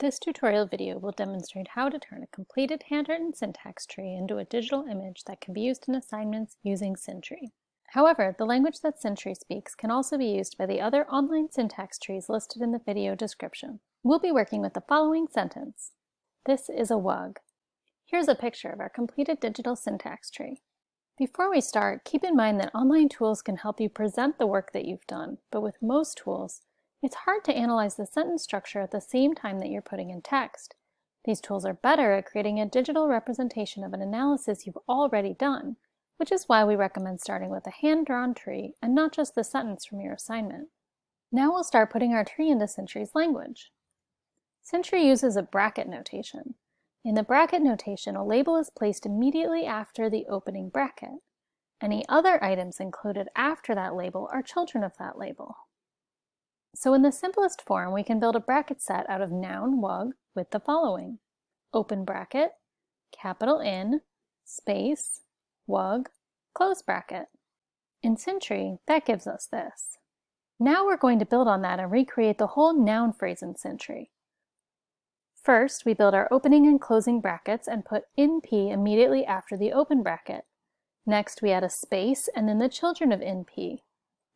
This tutorial video will demonstrate how to turn a completed handwritten syntax tree into a digital image that can be used in assignments using Syntree. However, the language that Syntree speaks can also be used by the other online syntax trees listed in the video description. We'll be working with the following sentence. This is a WUG. Here's a picture of our completed digital syntax tree. Before we start, keep in mind that online tools can help you present the work that you've done, but with most tools, it's hard to analyze the sentence structure at the same time that you're putting in text. These tools are better at creating a digital representation of an analysis you've already done, which is why we recommend starting with a hand-drawn tree and not just the sentence from your assignment. Now we'll start putting our tree into Syntree's language. Syntree uses a bracket notation. In the bracket notation, a label is placed immediately after the opening bracket. Any other items included after that label are children of that label. So in the simplest form, we can build a bracket set out of noun wug with the following. Open bracket, capital N, space, wug, close bracket. In Syntree, that gives us this. Now we're going to build on that and recreate the whole noun phrase in Syntree. First, we build our opening and closing brackets and put NP immediately after the open bracket. Next, we add a space and then the children of NP,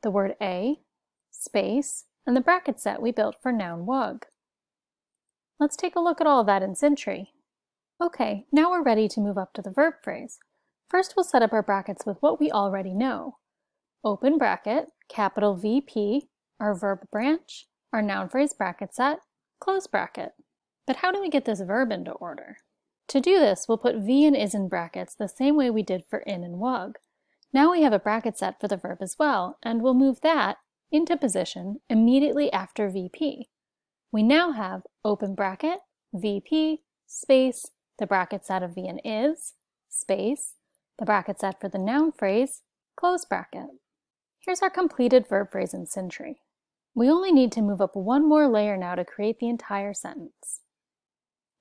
the word a, space, and the bracket set we built for noun wug. Let's take a look at all of that in Syntree. Okay, now we're ready to move up to the verb phrase. First we'll set up our brackets with what we already know. Open bracket, capital VP, our verb branch, our noun phrase bracket set, close bracket. But how do we get this verb into order? To do this, we'll put V and is in brackets the same way we did for in and wug. Now we have a bracket set for the verb as well, and we'll move that into position immediately after VP. We now have open bracket, VP, space, the bracket set of V and is, space, the bracket set for the noun phrase, close bracket. Here's our completed verb phrase in Syntree. We only need to move up one more layer now to create the entire sentence.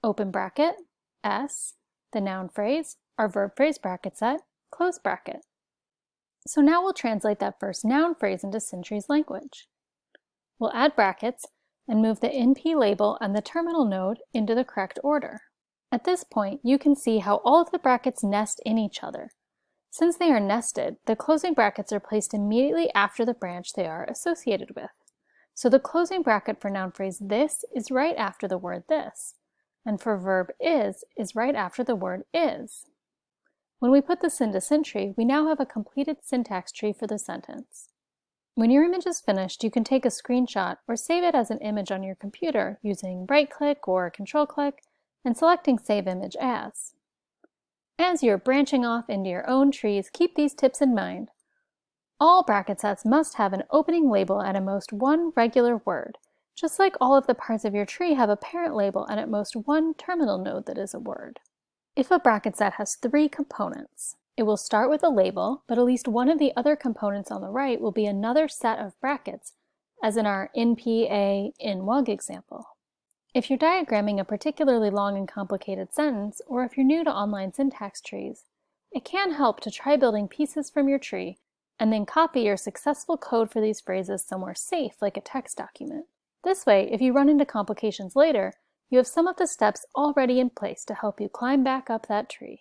Open bracket, S, the noun phrase, our verb phrase bracket set, close bracket. So now we'll translate that first noun phrase into Syntree's language. We'll add brackets and move the NP label and the terminal node into the correct order. At this point, you can see how all of the brackets nest in each other. Since they are nested, the closing brackets are placed immediately after the branch they are associated with. So the closing bracket for noun phrase this is right after the word this, and for verb is is right after the word is. When we put this into Syntree, we now have a completed syntax tree for the sentence. When your image is finished, you can take a screenshot or save it as an image on your computer using right-click or control-click and selecting Save Image As. As you're branching off into your own trees, keep these tips in mind. All bracket sets must have an opening label and at most one regular word, just like all of the parts of your tree have a parent label and at most one terminal node that is a word. If a bracket set has three components, it will start with a label, but at least one of the other components on the right will be another set of brackets, as in our NPA INWUG example. If you're diagramming a particularly long and complicated sentence, or if you're new to online syntax trees, it can help to try building pieces from your tree and then copy your successful code for these phrases somewhere safe like a text document. This way, if you run into complications later, you have some of the steps already in place to help you climb back up that tree.